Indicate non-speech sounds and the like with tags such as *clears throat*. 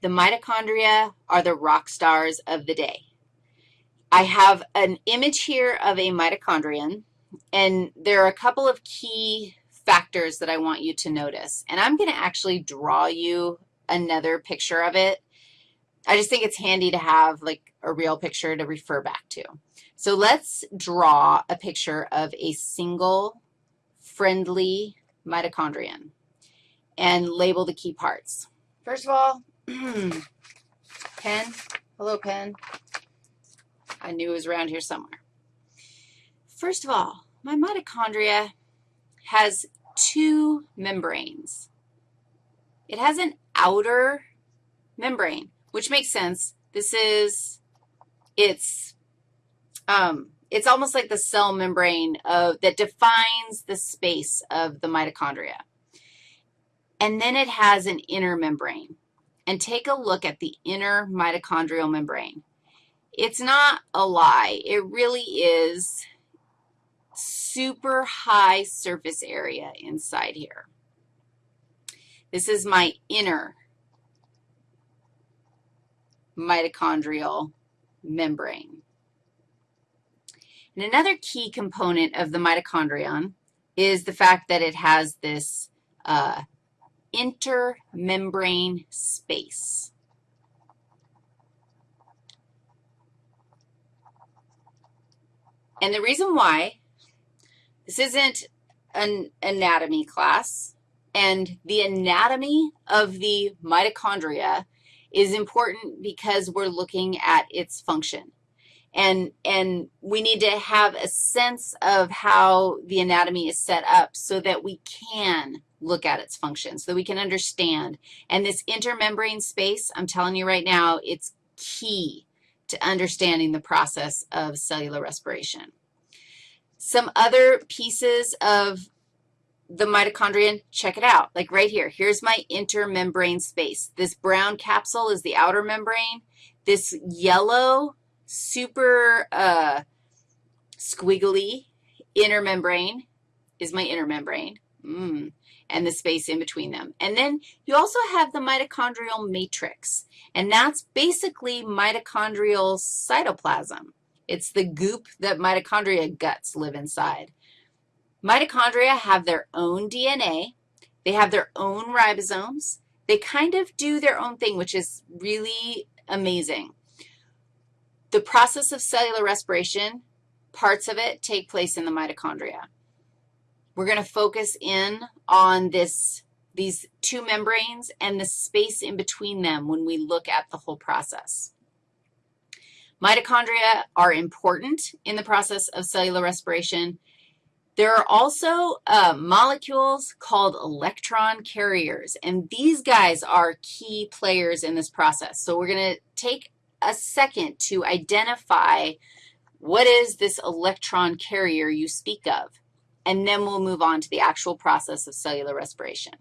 the mitochondria are the rock stars of the day. I have an image here of a mitochondrion, and there are a couple of key factors that I want you to notice. And I'm going to actually draw you another picture of it. I just think it's handy to have, like, a real picture to refer back to. So let's draw a picture of a single friendly mitochondrion and label the key parts. First of all, *clears throat* pen, hello, pen. I knew it was around here somewhere. First of all, my mitochondria has two membranes. It has an outer membrane, which makes sense. This is, it's, um, it's almost like the cell membrane of, that defines the space of the mitochondria. And then it has an inner membrane. And take a look at the inner mitochondrial membrane. It's not a lie. It really is super high surface area inside here. This is my inner mitochondrial membrane. And another key component of the mitochondrion is the fact that it has this uh, intermembrane space. And the reason why, this isn't an anatomy class, and the anatomy of the mitochondria is important because we're looking at its function. And, and we need to have a sense of how the anatomy is set up so that we can look at its function, so that we can understand. And this intermembrane space, I'm telling you right now, it's key to understanding the process of cellular respiration. Some other pieces of the mitochondrion, check it out, like right here. Here's my intermembrane space. This brown capsule is the outer membrane. This yellow, super uh, squiggly inner membrane is my inner membrane. Mm and the space in between them. And then you also have the mitochondrial matrix, and that's basically mitochondrial cytoplasm. It's the goop that mitochondria guts live inside. Mitochondria have their own DNA. They have their own ribosomes. They kind of do their own thing, which is really amazing. The process of cellular respiration, parts of it take place in the mitochondria. We're going to focus in on this, these two membranes and the space in between them when we look at the whole process. Mitochondria are important in the process of cellular respiration. There are also uh, molecules called electron carriers, and these guys are key players in this process. So we're going to take a second to identify what is this electron carrier you speak of and then we'll move on to the actual process of cellular respiration.